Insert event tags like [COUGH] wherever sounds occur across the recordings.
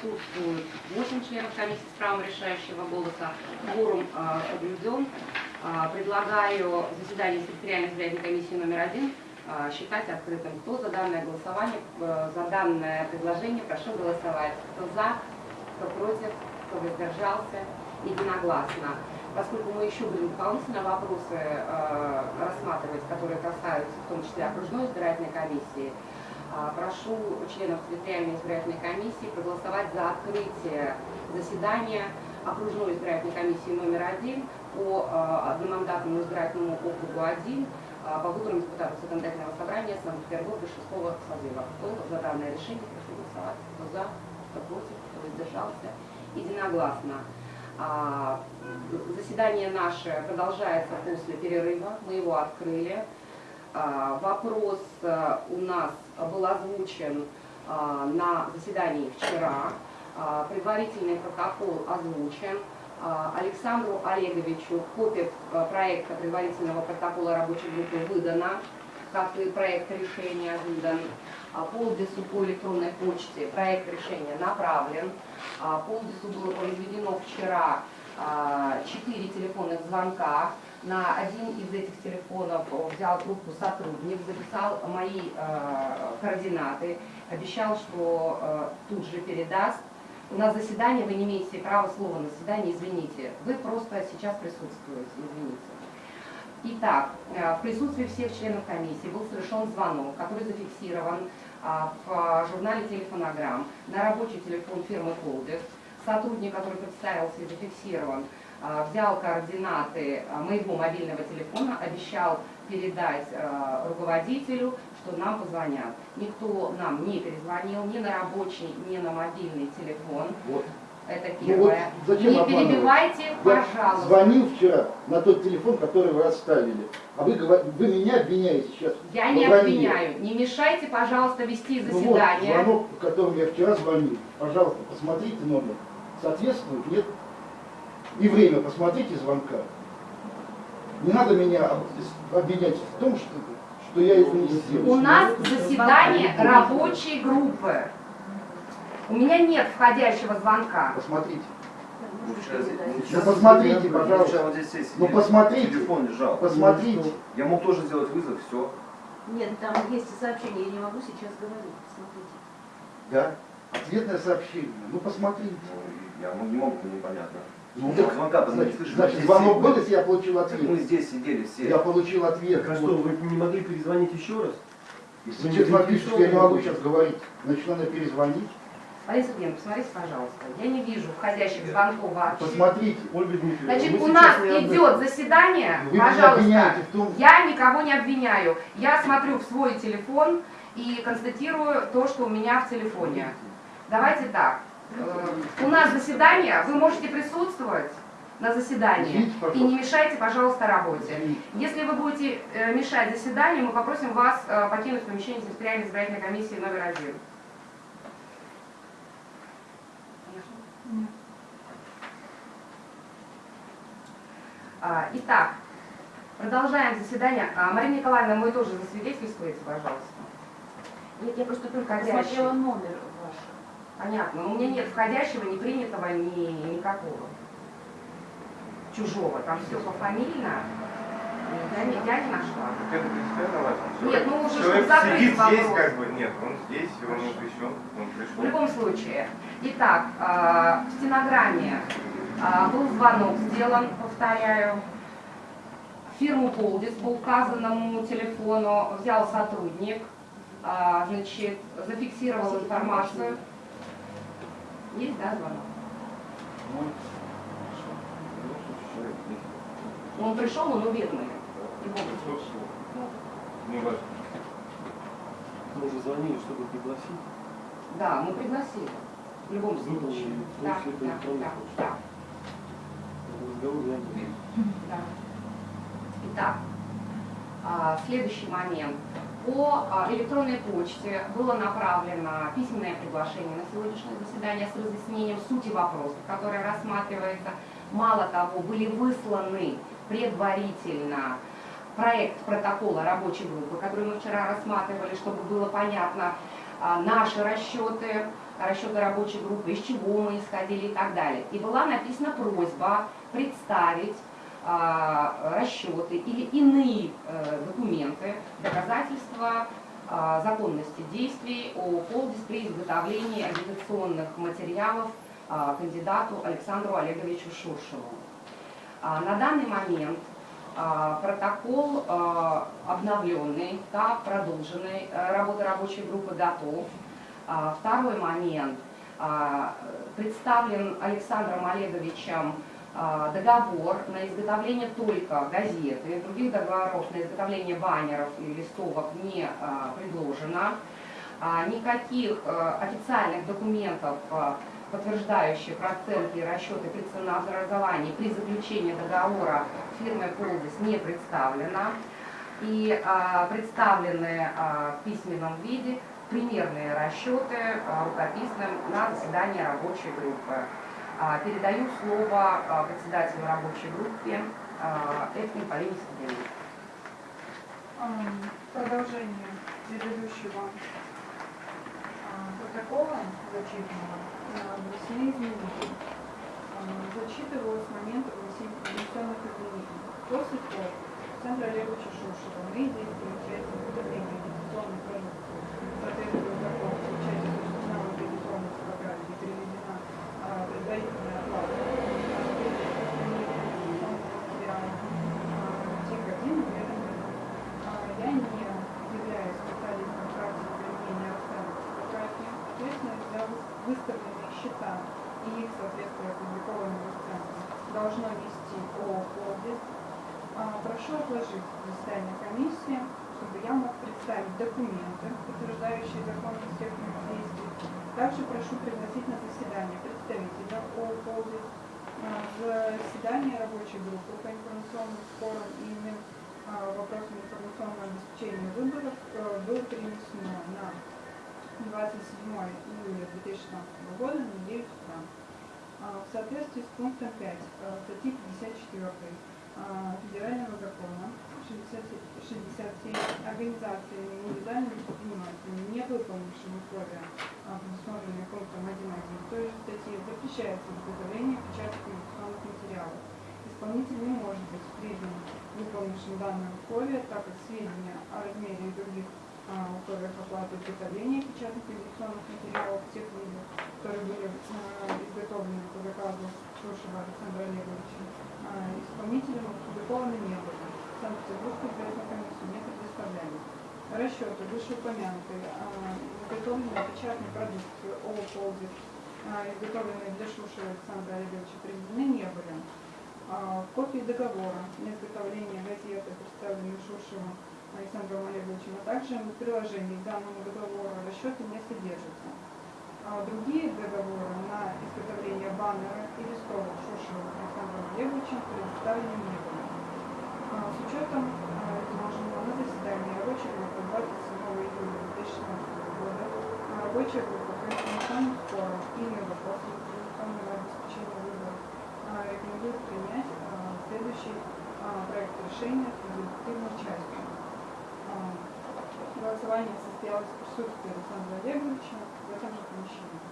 Присутствуют 8 членов комиссии с правом решающего голоса. Форум а, соблюден. А, предлагаю заседание секретариальной избирательной комиссии номер один а, считать открытым. Кто за данное голосование, э, за данное предложение, прошу голосовать. Кто за, кто против, кто воздержался, единогласно. Поскольку мы еще будем дополнительно вопросы э, рассматривать, которые касаются в том числе окружной избирательной комиссии, прошу членов территориальной избирательной комиссии проголосовать за открытие заседания окружной избирательной комиссии номер один по а, одномандатному избирательному округу 1 а, по выборам депутатов законодательного собрания Санкт-Петербурга 6 созыва. Кто за данное решение, прошу голосовать. Кто за, кто против, кто воздержался. Единогласно. Заседание наше продолжается после перерыва. Мы его открыли. Вопрос у нас был озвучен а, на заседании вчера. А, предварительный протокол озвучен. А, Александру Олеговичу копия проекта предварительного протокола рабочей группы выдана, как и проект решения выдан. Полдису по электронной почте проект решения направлен. Полдису было произведено вчера 4 телефонных звонка на один из этих телефонов взял трубку сотрудник, записал мои э, координаты, обещал, что э, тут же передаст. У нас заседание, вы не имеете права слова на заседании, извините. Вы просто сейчас присутствуете, извините. Итак, э, в присутствии всех членов комиссии был совершен звонок, который зафиксирован э, в журнале телефонограмм на рабочий телефон фирмы «Колдес». Сотрудник, который представился и зафиксирован, а, взял координаты а, моего мобильного телефона, обещал передать а, руководителю, что нам позвонят. Никто нам не перезвонил ни на рабочий, ни на мобильный телефон. Вот. Это первое. Ну вот зачем не перебивайте, Я пожалуйста. звонил вчера на тот телефон, который вы оставили. А вы, вы меня обвиняете сейчас. Я не обвиняю. Не мешайте, пожалуйста, вести заседание. Ну вот, звонок, по которому я вчера звонил. Пожалуйста, посмотрите номер. Соответствует, нет? И время посмотрите звонка. Не надо меня обвинять в том, что, что я это не сделал. У нас заседание рабочей группы. У меня нет входящего звонка. Посмотрите. Ну посмотрите, пожалуйста. Вот здесь ну посмотрите. Телефон лежал. Посмотрите. Я мог тоже сделать вызов, все. Нет, там есть сообщение, я не могу сейчас говорить. Посмотрите. Да? Ответное сообщение. Ну посмотрите. Ну, я не могу, непонятно. Ну, так, звонка значит, слышишь, значит звонок был, если я получил ответ? мы здесь сидели все. Я получил ответ. Так а что, вы не могли перезвонить еще раз? Если вы честно пишете, я не могу сейчас говорить. Значит, надо перезвонить. Борис Евгеньевич, посмотрите, пожалуйста. Я не вижу входящих звонков вообще. Посмотрите. Ольга Дмитриевна, Значит, у нас идет заседание, Вы пожалуйста. в том... Я никого не обвиняю. Я смотрю в свой телефон и констатирую то, что у меня в телефоне. Давайте так. Э, у нас заседание, вы можете присутствовать на заседании и не мешайте, пожалуйста, работе. Если вы будете э, мешать заседанию, мы попросим вас э, покинуть помещение территориальной избирательной комиссии номер один. Итак, продолжаем заседание. А, Марина Николаевна, мы тоже засвидетельствуете, пожалуйста. Нет, я просто только посмотрела номер. Понятно. Но у меня нет входящего, не принятого, ни никакого. Чужого. Там все пофамильно. Я не, я не нашла. Это принципиально важно. Нет, ну уже Человек закрыть сидит вопрос. здесь, как бы, нет, он здесь, он не пришел, он пришел. В любом случае. Итак, э, в стенограмме э, был звонок сделан, повторяю. Фирму Полдис по указанному телефону взял сотрудник, э, значит, зафиксировал информацию. Есть, да, звонок? Он пришел, он уверенный. Случае. Не важно. Мы уже звонили, чтобы пригласить. Да, мы пригласили. В любом случае. Да, да, да, почты. да, Разговор я не да. Итак, а, следующий момент. По а, электронной почте было направлено письменное приглашение на сегодняшнее заседание с разъяснением сути вопроса, который рассматривается. Мало того, были высланы предварительно проект протокола рабочей группы, который мы вчера рассматривали, чтобы было понятно а, наши расчеты, расчеты рабочей группы, из чего мы исходили и так далее. И была написана просьба представить расчеты или иные э, документы, доказательства а, законности действий о Колдис при изготовлении агитационных материалов а, кандидату Александру Олеговичу Шуршеву. А, На данный момент а, протокол а, обновленный, да, продолженный, э, работа рабочей группы готов. А, Второй момент. А, Представлен Александром Олеговичем а, договор на изготовление только газеты, других договоров на изготовление баннеров и листовок не а, предложено. А, Никаких а, официальных документов, а, подтверждающих расценки и расчеты при ценообразовании при заключении договора фирмой Колдис не представлено. И а, представлены а, в письменном виде примерные расчеты а, рукописным на заседании рабочей группы. А, Передаю слово а, председателю рабочей группы а, Эфтин Полине Сергеевне. Продолжение предыдущего протокола зачитанного внесены изменения. Зачитываю с момента внесен- внесенных изменений. После того, Александра Олеговича Шушева мы действуем часть изготовления агитационной продукции, соответствует закону, в части осуществленного агитационной фотографии переведена а, предварительная оплата. Тик-1 я не являюсь специалистом в практике применения расставок фотографий. Ответственность за выс- выставленные счета и их соответствие опубликованным расценкам нести ООО «Полдис». А, Прошу отложить заседание комиссии, чтобы я мог представить документы, подтверждающие законность всех действий. Также прошу пригласить на заседание представителя ООО «Полдис». А, Заседание рабочей группы по информационным спорам и иным а, вопросам информационного обеспечения выборов э, было перенесено на 27 июля 2016 года на 9 утра. А, В соответствии с пунктом 5 э, статьи 54 а, Федерального закона 60 67 организациями индивидуальными предпринимателями, не выполнившими условия, а, предусмотренные пунктом 1.1 той же статьи, запрещается изготовление и печатать инвестиционных материалов. Исполнитель не может быть признан выполнившим данное условие, так как сведения о размере и других а, условиях оплаты изготовления печатных инвестиционных материалов тех видов, которые были а, изготовлены по заказу Шушева Александра Олеговича, а, исполнителям опубликованы не были. Санкт-Петербургской избирательной комиссии не предоставляли. Расчеты вышеупомянутой а, изготовленной печатной продукции ООО «Полдис», а, изготовленной для Шушева Александра Олеговича, приведены не были. Копии договора на изготовление газеты, представленной Шушевым Александром Олеговичем, а также в приложении к данному договору расчеты не содержатся. А другие договоры на изготовление баннера и листовок Шушевым Александром Олеговичем предоставлены не были. А, С учетом а, изложенного на заседании рабочей группы 27 июля 2016 года а, рабочая группа по информационным спорам и вопросам информационного обеспечения выборов а, рекомендует принять а, следующий а, проект решения с результативной частью. А, Голосование состоялось в присутствии Александра Олеговича в этом же помещении.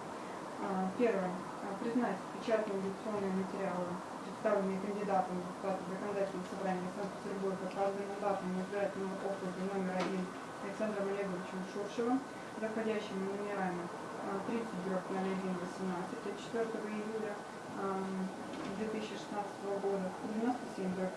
А, Первое. А, Признать печатные инвестиционные материалы, представленные кандидатом в депутаты законодательного собрания Санкт-Петербурга по одномандатному избирательному округу номер один Александром Олеговичем Шуршевым, заходящими номерами а, 30 01 18 от 4 июля 2016 года, 97 01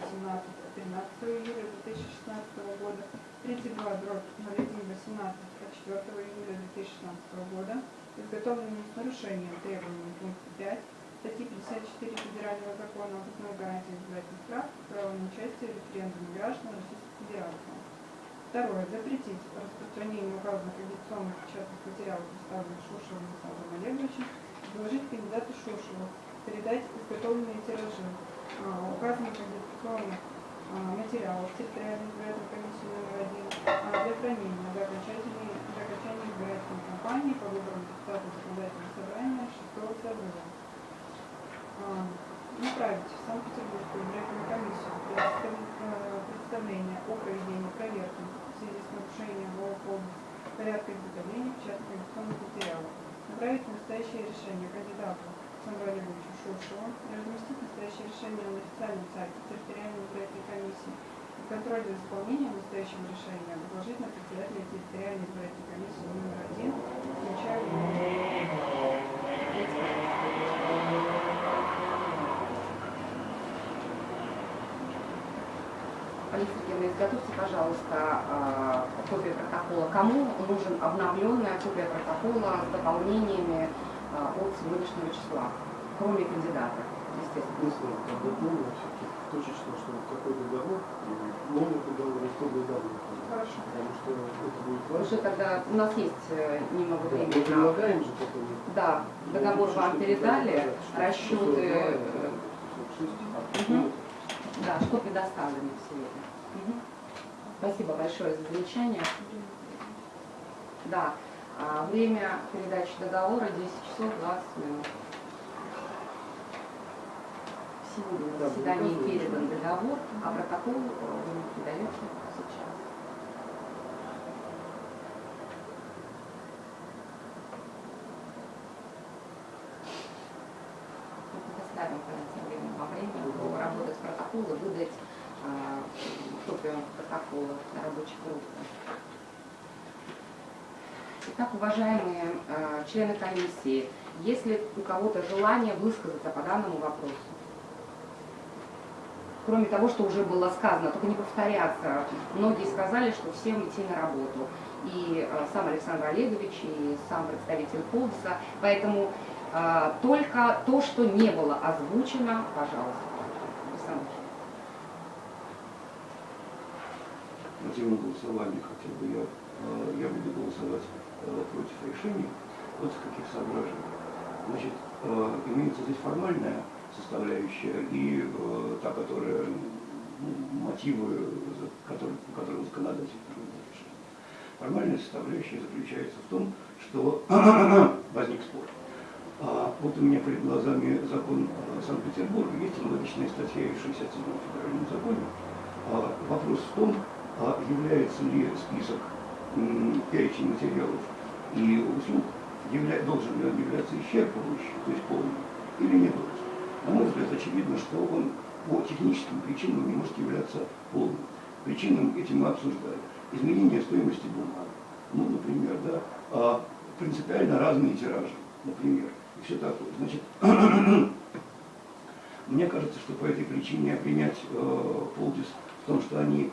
18 от 13 июля 2016 года, 32 дробь 0118 от 4 июля 2016 года, изготовленные с нарушением требований пункта 5 статьи 54 Федерального закона об основной гарантии избирательных прав и права на участие в референдуме граждан Российской Федерации. Второе. Запретить распространение указанных агитационных печатных материалов, представленных Шушевым Александром Олеговичем, предложить кандидату Шушеву передать изготовленные тиражи а, указанных агитационных а, материалов территориальной избирательной комиссии номер один а, для хранения до окончательной до окончания избирательной кампании по выборам депутатов законодательного собрания шестого созыва. А, Направить в Санкт-Петербургскую избирательную комиссию представ- представление о проведении проверки в связи с нарушением «Полдис» порядка изготовления печатных инвестиционных материалов. направить настоящее решение кандидату Шуршеву и разместить настоящее решение на официальном сайте территориальной избирательной комиссии и контроль за исполнением настоящего решения возложить на председателя территориальной избирательной комиссии номер один, включая Алиса Сергеевна, изготовьте, пожалуйста, а, копию протокола. Кому нужен обновленная копия протокола с дополнениями от сегодняшнего числа, кроме кандидата, естественно. Все-таки точечно, что какой договор, и новый договор, и исходные данные. Хорошо. Потому что это будет Уже важно. тогда у нас есть э, немного Да, Мы времени. на- прилагаем же потом. Да, договор Все, вам что передали, расчеты, 142, э, 146, Мгм. потом да, что предоставлено сегодня. Мгм. Спасибо большое за замечание. Да, время передачи договора 10 часов 20 минут. Сегодня на Да, заседании передан договор, а протокол э, вы мне передаете сейчас. Мы предоставим тем временем во время работать протоколы, выдать а, копию протокола на рабочей группе. Итак, уважаемые э, члены комиссии, есть ли у кого-то желание высказаться по данному вопросу? Кроме того, что уже было сказано, только не повторяться. Многие сказали, что всем идти на работу. И э, сам Александр Олегович, и сам представитель Полдиса. Поэтому э, только то, что не было озвучено, пожалуйста. Александр. тему голосования хотя бы я, я буду голосовать против решения. Вот в каких соображениях. Значит, э, имеется здесь формальная составляющая и э, та, которая ну, мотивы, которые, по которым законодатель принимает решение. Формальная составляющая заключается в том, что [COUGHS] возник спор. А вот у меня перед глазами закон э, Санкт-Петербурга, есть аналогичная статья в 67 федеральном законе. А Вопрос в том, а является ли список перечень материалов и услуг, явля- должен ли он являться исчерпывающим, то есть полным, или не должен. На мой взгляд, очевидно, что он по техническим причинам не может являться полным. Причинам этим мы обсуждали. Изменение стоимости бумаг, ну, например, да, а, принципиально разные тиражи, например, и все такое. Значит, [CLEARS THROAT] мне кажется, что по этой причине обвинять э, Полдис в том, что они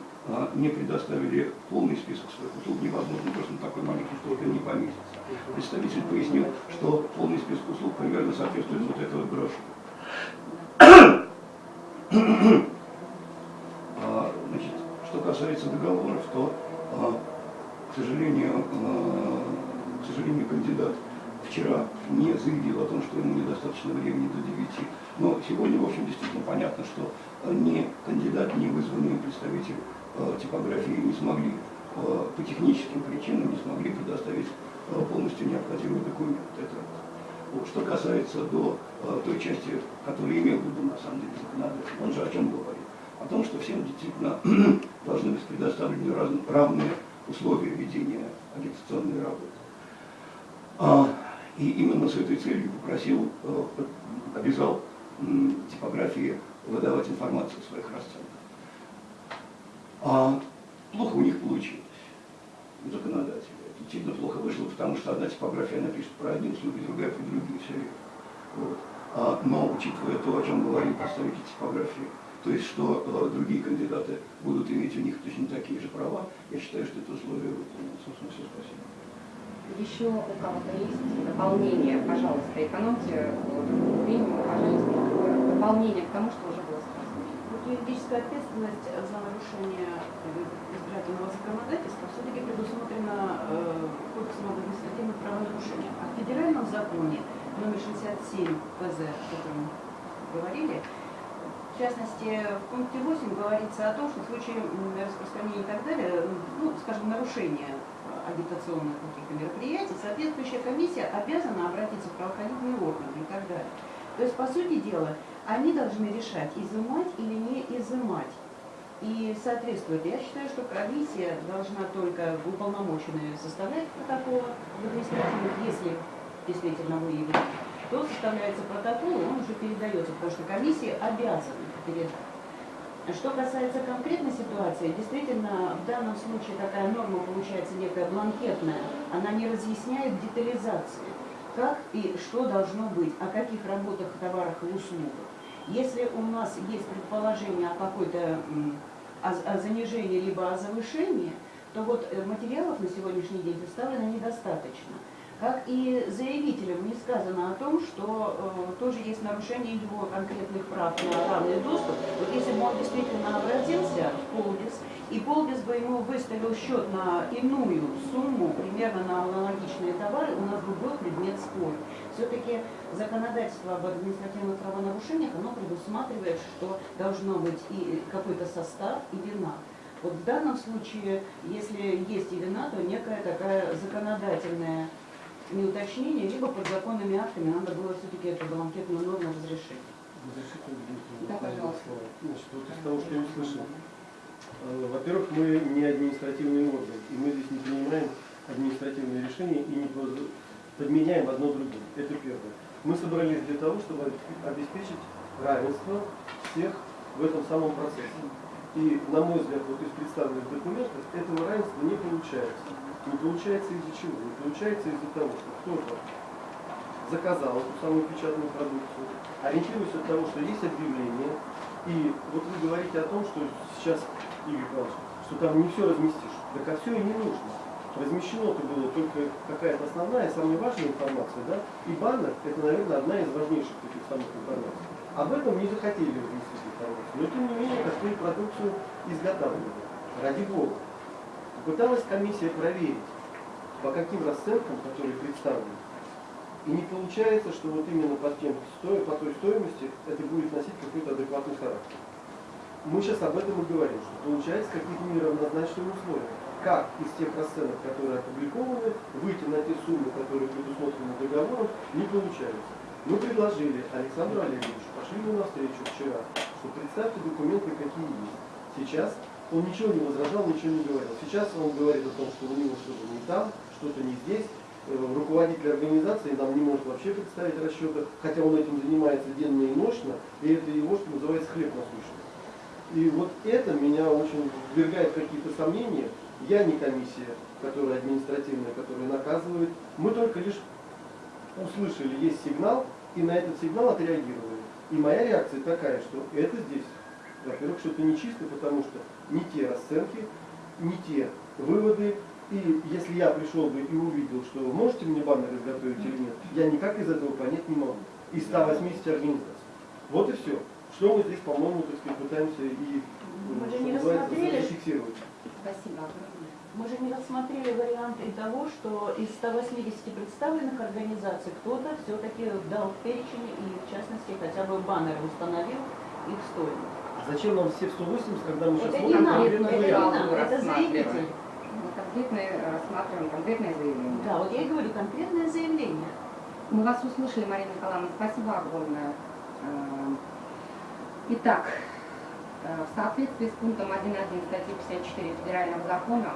не предоставили полный список своих услуг, невозможно, просто на такой маленький столб не поместится. Представитель пояснил, что полный список услуг примерно соответствует вот брошюре. А, Значит, что касается договоров, то, а, к сожалению, а, к сожалению, кандидат вчера не заявил о том, что ему недостаточно времени до 9. Но сегодня, в общем, действительно понятно, что ни кандидат, ни вызванные представители э, типографии не смогли э, по техническим причинам не смогли предоставить э, полностью необходимый документ. Это. Вот. Что касается до э, той части, которую имел в виду на самом деле законодатель, он же о чем говорит? О том, что всем действительно [CLEARS THROAT] должны быть предоставлены равные условия ведения агитационной работы. А, И именно с этой целью попросил, э, обязал типографии выдавать информацию о своих расценках. А плохо у них получилось, у законодателя. Это плохо вышло, потому что одна типография напишет про одни услуги, другая про другие, все верно. Вот. А, но учитывая то, о чем говорил представитель типографии, то есть что э, другие кандидаты будут иметь у них точно такие же права, я считаю, что это условие выполнено. Собственно, все, спасибо. Еще у кого-то есть дополнение, пожалуйста, экономьте время, пожалуйста, дополнение к тому, что уже юридическая ответственность за нарушение избирательного законодательства все-таки предусмотрена э, Кодексом административных правонарушениях. А в федеральном законе номер 67 ПЗ, о котором говорили, в частности, в пункте 8 говорится о том, что в случае распространения и так далее, ну, скажем, нарушения агитационных каких-то мероприятий, соответствующая комиссия обязана обратиться в правоохранительные органы и так далее. То есть, по сути дела, они должны решать, изымать или не изымать. И соответствует, я считаю, что комиссия должна только уполномоченные составлять протоколы в административных, если действительно выявлен, то составляется протокол, он уже передается, потому что комиссия обязана передать. Что касается конкретной ситуации, действительно, в данном случае такая норма получается некая бланкетная, она не разъясняет детализации, как и что должно быть, о каких работах, товарах и услугах. Если у нас есть предположение о какой-то занижении либо о завышении, то вот э, материалов на сегодняшний день представлено недостаточно. Как и заявителям не сказано о том, что э, тоже есть нарушение его конкретных прав на равный доступ. Вот если бы он действительно обратился в Полдис, и Полдис бы ему выставил счет на иную сумму, примерно на аналогичные товары, у нас бы был предмет спора. Все-таки законодательство об административных правонарушениях, оно предусматривает, что должно быть и какой-то состав, и вина. Вот в данном случае, если есть и вина, то некая такая законодательная неуточнение, либо подзаконными актами надо было все-таки эту бланкетную норму разрешить. Разрешите Да, пожалуйста. Значит, вот из того, что я услышал. Э, Во-первых, мы не административный орган, и мы здесь не принимаем административные решения и не подменяем одно другим. Это первое. Мы собрались для того, чтобы обеспечить равенство всех в этом самом процессе. И, на мой взгляд, вот из представленных документов этого равенства не получается. Не получается из-за чего? Не получается из-за того, что кто-то заказал эту самую печатную продукцию, ориентируясь от того, что есть объявление, и вот вы говорите о том, что сейчас, Игорь Павлович, что там не все разместишь. Так а все и не нужно. Размещено-то было только какая-то основная, самая важная информация, да? И баннер – это, наверное, одна из важнейших таких самых информаций. Об этом не захотели разместить информацию. Но, тем не менее, такую продукцию изготавливали. Ради Бога. Попыталась комиссия проверить, по каким расценкам, которые представлены, и не получается, что вот именно по, тем, сто- по той стоимости это будет носить какой-то адекватный характер. Мы сейчас об этом и говорим, что получается какие-то неравнозначные условия. Как из тех расценок, которые опубликованы, выйти на те суммы, которые предусмотрены договором, не получается. Мы предложили Александру Олеговичу, пошли ему навстречу вчера, что представьте документы, какие есть. Сейчас он ничего не возражал, ничего не говорил. Сейчас он говорит о том, что у него что-то не там, что-то не здесь. Э, Руководитель организации нам не может вообще представить расчеты, хотя он этим занимается денно и ночно, и это его, что называется, хлеб насущный. И вот это меня очень ввергает какие-то сомнения. Я не комиссия, которая административная, которая наказывает. Мы только лишь услышали, есть сигнал, и на этот сигнал отреагировали. И моя реакция такая, что это здесь, во-первых, что-то нечисто, потому что не те расценки, не те выводы. И если я пришел бы и увидел, что вы можете мне баннер изготовить или нет, я никак из этого понять не могу. Из 180 организаций. Вот и все. Что мы здесь, по-моему, так сказать, пытаемся и Мы же не рассмотрели. зафиксировать. Спасибо огромное. Мы же не рассмотрели варианты того, что из 180 представленных организаций кто-то все-таки дал перечень и, в частности, хотя бы баннер установил их стоимость. А Зачем нам все в 180, когда мы сейчас Это смотрим не нам, конкретный это не вариант? нам, это заявитель. Мы конкретное, рассматриваем конкретное заявление. Да, вот я и говорю, конкретное заявление. Мы вас услышали, Марина Николаевна. Спасибо огромное. Э, Итак, э, в соответствии с пунктом 1.1 статьи 54 Федерального закона,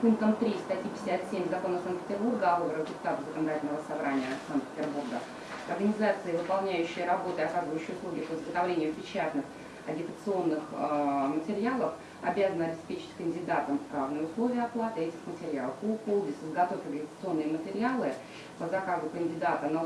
пунктом 3 статьи 57 Закона Санкт-Петербурга о депутатов Законодательного собрания Санкт-Петербурга, организации, выполняющие работы, оказывающие услуги по изготовлению печатных агитационных э, материалов, обязаны обеспечить кандидатам равные условия оплаты этих материалов. По УКОЛДИС изготовив агитационные материалы по заказу кандидата на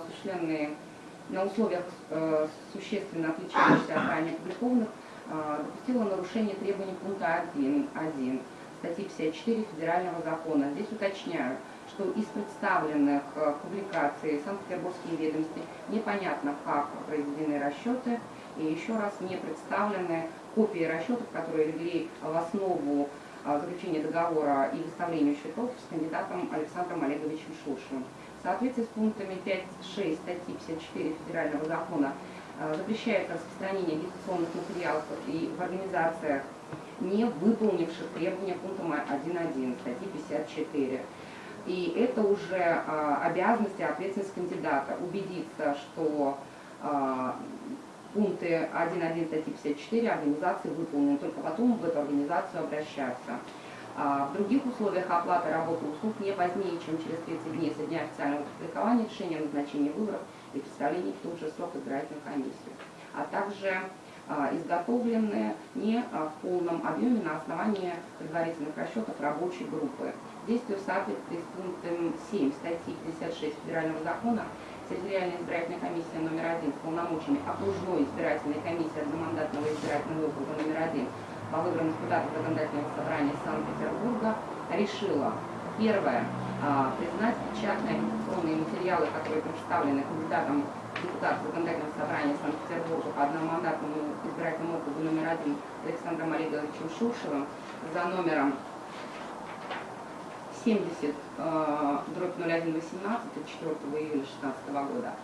на условиях э, существенно отличающихся от ранее опубликованных, э, допустила нарушение требований пункта 1.1 статьи 54 Федерального закона. Здесь уточняю, что из представленных э, публикаций Санкт-Петербургские ведомости непонятно, как произведены расчеты, и еще раз не представлены копии расчетов, которые легли в основу э, заключения договора и выставлению счетов с кандидатом Александром Олеговичем Шушиным. В соответствии с пунктами 5.6 статьи 54 Федерального закона э, запрещается распространение агитационных материалов и в организациях, не выполнивших требования пункта 1.1 статьи 54. И это уже э, обязанность и ответственность кандидата убедиться, что э, пункты 1.1 статьи 54 организации выполнены, только потом в эту организацию обращаться. А, В других условиях оплаты работы услуг не позднее, чем через 30 дней со дня официального публикования решения о назначении выборов и представления в тот же срок избирательной комиссии, а также а, изготовлены не а, в полном объеме на основании предварительных расчетов рабочей группы. Действию в соответствии с пунктом 7 статьи 56 Федерального закона территориальная избирательная комиссия номер один с полномочиями окружной избирательной комиссии одномандатного избирательного округа номер один по выборам депутатов законодательного собрания Санкт-Петербурга решила первое признать печатные агитационные материалы, которые представлены кандидатом депутат законодательного собрания Санкт-Петербурга по одномандатному избирательному округу номер один Александром Олеговичем Шушевым за номером 70 э, дробь 0118 от 4 июля 2016 года,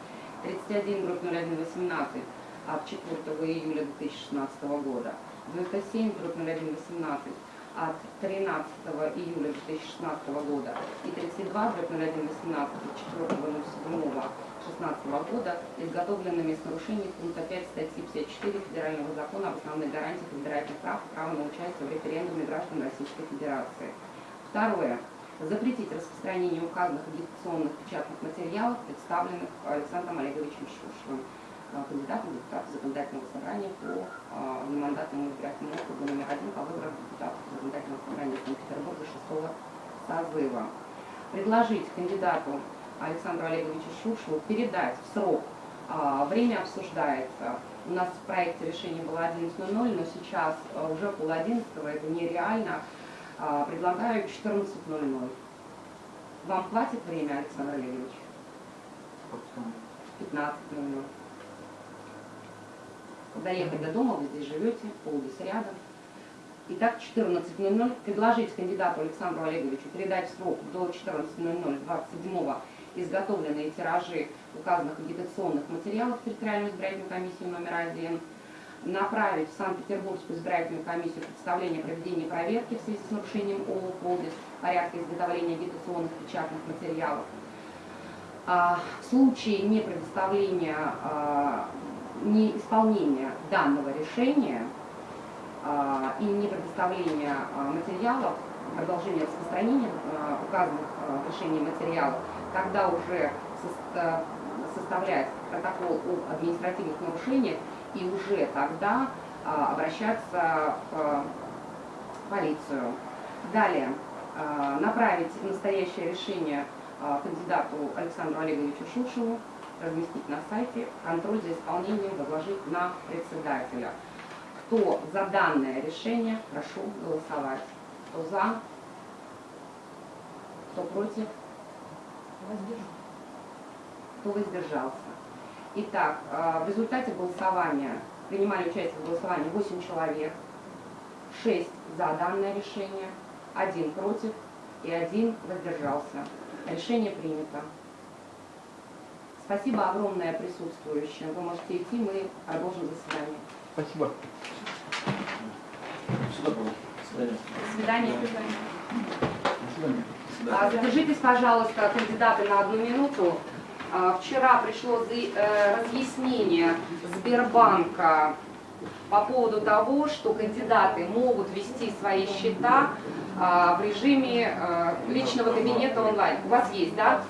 31 дробь 0118 от 4 июля 2016 года, 97 дробь 0118 от 13 июля 2016 года и 32 дробь 0118 от 4 2016 года, изготовленными с нарушением пункта 5 статьи 54 Федерального закона об основных гарантиях избирательных прав и права на участие в референдуме граждан Российской Федерации. Второе. Запретить распространение указанных агитационных печатных материалов, представленных Александром Олеговичем Шушевым, э, кандидатом в депутаты законодательного собрания по э, одномандатному избирательному округу номер один по выборам депутатов законодательного собрания Санкт-Петербурга 6 созыва. Предложить кандидату Александру Олеговичу Шушеву передать в срок. А, Время обсуждается. У нас в проекте решения было 11.00, но сейчас уже пол одиннадцатого, это нереально. Предлагаю 14.00. Вам хватит время, Александр Олегович? 15.00. Доехать до дома, вы здесь живете, полдис рядом. Итак, 14.00. Предложить кандидату Александру Олеговичу передать срок до 14.00 27 изготовленные тиражи указанных агитационных материалов в территориальную избирательную комиссию номер один, направить в Санкт-Петербургскую избирательную комиссию представление проведения проверки в связи с нарушением ООО «Полдис» порядка изготовления агитационных печатных материалов. А, в случае не предоставления, не исполнения данного решения а, и не предоставления а, материалов, продолжения распространения а, указанных решений материалов, тогда уже соста- составлять протокол об административных нарушениях и уже тогда обращаться в полицию. Далее, направить настоящее решение кандидату Александру Олеговичу Шушеву, разместить на сайте, контроль за исполнением возложить на председателя. Кто за данное решение, прошу голосовать. Кто за, кто против, кто воздержался. Итак, э, в результате голосования принимали участие в голосовании 8 человек, 6 за данное решение, 1 против и 1 воздержался. Решение принято. Спасибо огромное присутствующим. Вы можете идти, мы продолжим заседание. Спасибо. До свидания. А, Задержитесь, пожалуйста, кандидаты на одну минуту. А, Вчера пришло э, разъяснение Сбербанка по поводу того, что кандидаты могут вести свои счета а, в режиме э, личного кабинета онлайн. У вас есть, да?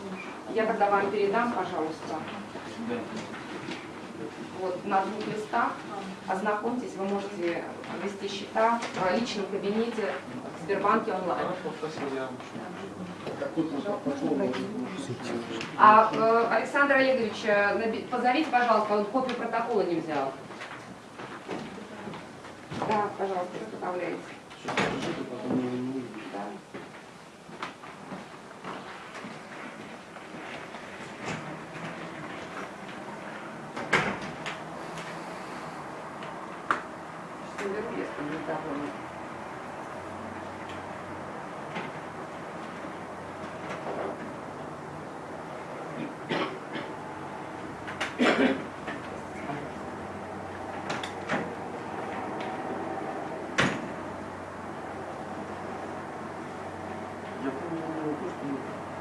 Я тогда вам передам, пожалуйста. Вот на двух листах. Ознакомьтесь, вы можете вести счета в личном кабинете в Сбербанке онлайн. А э, Александр Олегович, э, позовите, пожалуйста, он копию протокола не взял. Да, пожалуйста, изготовляйте. Да. Сейчас наберу, если не загоню. Я помню было то, что мы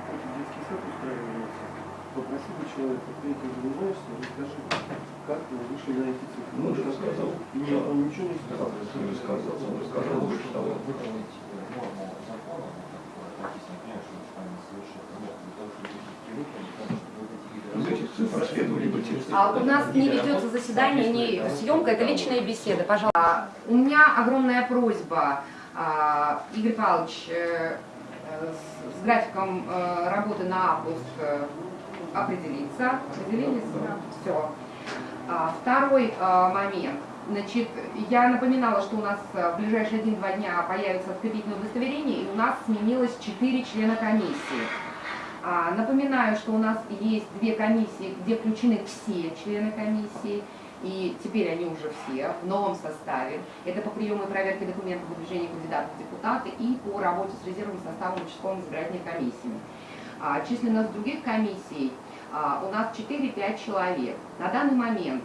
какой-то детский сад устраивался. Попросил бы человека, ты этим занимаешься, расскажи, как вы вышли на эти цифры. Ну, он же рассказал. Нет, он ничего не сказал. Он рассказал, он рассказал, больше того. Из этих цифр следовали бы те А у нас не ведется заседание, не съемка, это личная беседа, пожалуйста. А, У меня огромная просьба, а, Игорь Павлович, э, с графиком э, работы на август э, определиться. Определились? Все. Второй а, момент. Значит, я напоминала, что у нас в ближайшие один-два дня появится открепительное удостоверение, и у нас сменилось 4 члена комиссии. А, Напоминаю, что у нас есть две комиссии, где включены все члены комиссии, и теперь они уже все в новом составе. Это по приему и проверке документов выдвижения кандидатов в депутаты и по работе с резервным составом участковым избирательной комиссии. А, Численность других комиссий а, у нас 4-5 человек. На данный момент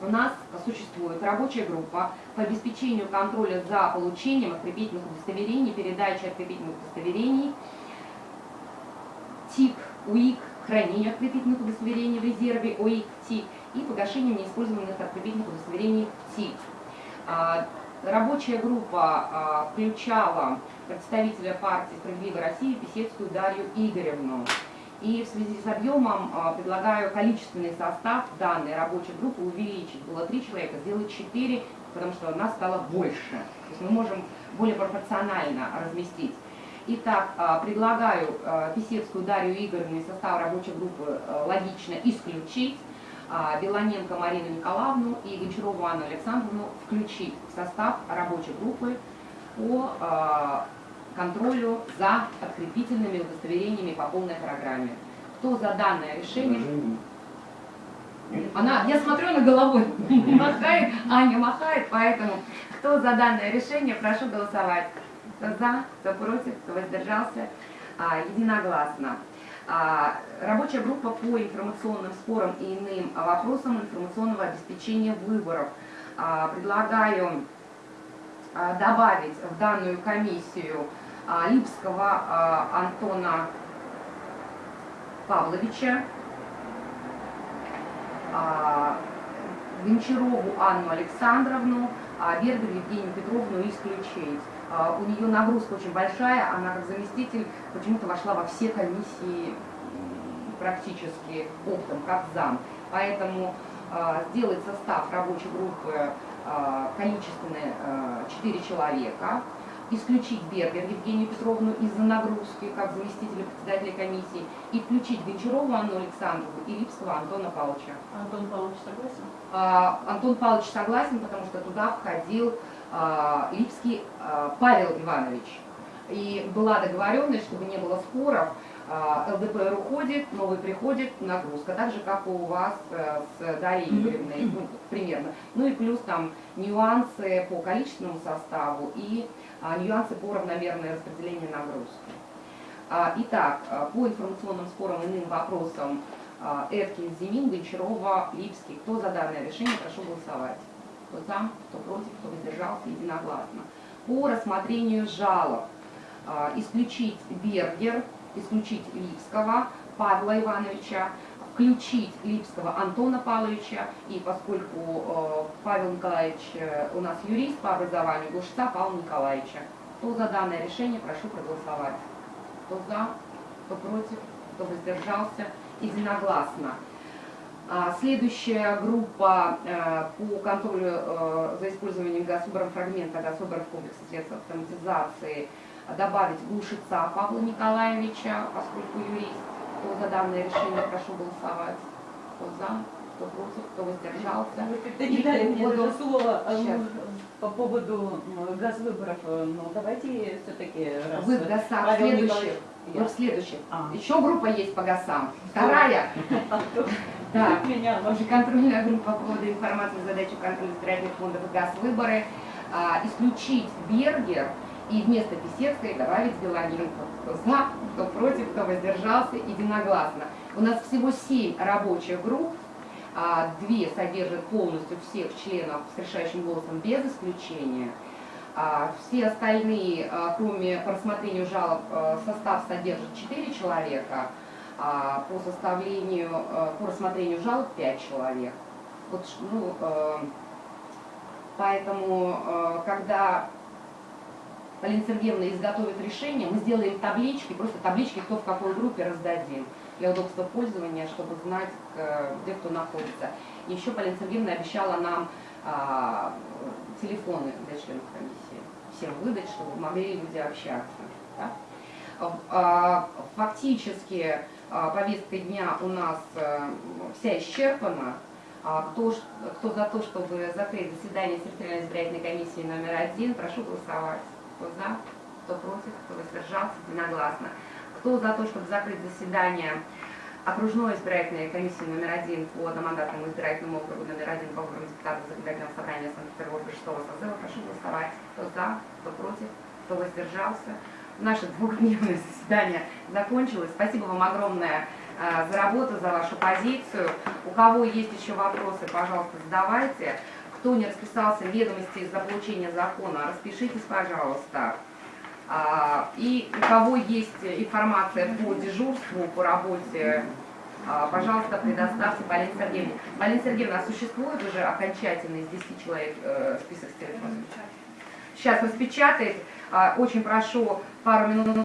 у нас существует рабочая группа по обеспечению контроля за получением открепительных удостоверений, передачей открепительных удостоверений, ТИК, УИК, хранение открепительных удостоверений в резерве, ОИК, ТИК и погашением неиспользованных открепительных удостоверений ТИК. А, Рабочая группа а, включала представителя партии «Справедливая Россия» Писецкую Дарью Игоревну. И в связи с объемом а, предлагаю количественный состав данной рабочей группы увеличить. Было три человека, сделать четыре, потому что нас стало больше. То есть мы можем более пропорционально разместить. Итак, а, предлагаю а, Писецкую Дарью Игоревну из состава рабочей группы а, логично исключить, Белоненко Марину Николаевну и Гончарову Анну Александровну включить в состав рабочей группы по контролю за открепительными удостоверениями по полной программе. Кто за данное решение? Она, я смотрю, на головой [LAUGHS] махает, Аня махает, поэтому кто за данное решение, прошу голосовать. Кто за, кто против, кто воздержался, А, единогласно. А, Рабочая группа по информационным спорам и иным вопросам информационного обеспечения выборов. А, Предлагаю добавить в данную комиссию Липского Антона Павловича, Гончарову Анну Александровну, Бергер Евгению Петровну исключить. А, У нее нагрузка очень большая, она как заместитель почему-то вошла во все комиссии практически оптом, как зам. Поэтому а, сделать состав рабочей группы а, количественный 4 человека, исключить Бергер Евгению Петровну из-за нагрузки, как заместителя председателя комиссии, и включить Гончарову Анну Александровну и Липского Антона Павловича. Антон Павлович согласен? А, Антон Павлович согласен, потому что туда входил Липский а, Павел Иванович. И была договоренность, чтобы не было споров, а, ЛДПР уходит, новый приходит, нагрузка, так же, как и у вас э, с Дарьей Игоревной, ну, примерно. Ну и плюс там нюансы по количественному составу и а, нюансы по равномерной распределению нагрузки. А, Итак, а, по информационным спорам и иным вопросам а, Эткин, Зимин, Гончарова, Липский. Кто за данное решение, прошу голосовать. Кто за, кто против, кто воздержался, единогласно. По рассмотрению жалоб а, исключить Бергер, исключить Липского Павла Ивановича, включить Липского Антона Павловича, и поскольку э, Павел Николаевич э, у нас юрист по образованию, Глушца Павла Николаевича. Кто за данное решение, прошу проголосовать. Кто за, кто против, кто воздержался, единогласно. А, Следующая группа э, по контролю э, за использованием газвыборов фрагмента газвыборов комплекса средств автоматизации добавить Глушица Павла Николаевича, поскольку юрист. Кто за данное решение, прошу голосовать. Кто за, кто против, кто воздержался. Вы как-то не дали мне даже слова э, Сейчас. По поводу газвыборов. Э, Ну, давайте все-таки. Вы в э, ГАСА Павел следующих. Вы в следующих. А. Еще группа есть по ГАСам. Вторая. [LAUGHS] Антон, Да. [LAUGHS] Также контрольная группа по поводу информации задачи контроля избирательных фондов и газ выборы а, исключить Бергер и вместо Писецкой добавить Белоненко. Кто за, кто против, кто воздержался, единогласно. У нас всего семь рабочих групп, а, две содержат полностью всех членов с решающим голосом без исключения. А, Все остальные, а, кроме рассмотрению жалоб, а, состав содержит 4 человека, а по составлению, по рассмотрению жалоб 5 человек. Вот, ну, поэтому, когда Полина Сергеевна изготовит решение, мы сделаем таблички, просто таблички, кто в какой группе раздадим для удобства пользования, чтобы знать, э, где кто находится. Еще Полина Сергеевна обещала нам а, телефоны для членов комиссии всем выдать, чтобы могли люди общаться. да. А, Фактически а, повестка дня у нас э, вся исчерпана. А, Кто, кто за то, чтобы закрыть заседание территориальной избирательной комиссии номер один, прошу голосовать. Кто за, кто против, кто воздержался, единогласно. Кто за то, чтобы закрыть заседание окружной избирательной комиссии номер один по одномандатному избирательному округу номер один по выборам депутатов законодательного собрания Санкт-Петербурга 6 созыва, прошу голосовать. Кто за, кто против, кто воздержался. Наше двухдневное [LAUGHS] заседание закончилось. Спасибо вам огромное э, за работу, за вашу позицию. У кого есть еще вопросы, пожалуйста, задавайте. Кто не расписался в ведомости за получения закона, распишитесь, пожалуйста. А, И у кого есть информация по дежурству, по работе, а, пожалуйста, предоставьте Полине Сергеевне. Полина Сергеевна, а существует уже окончательный из 10 человек э, список с телефоном? Сейчас распечатает. А, Очень прошу пару минут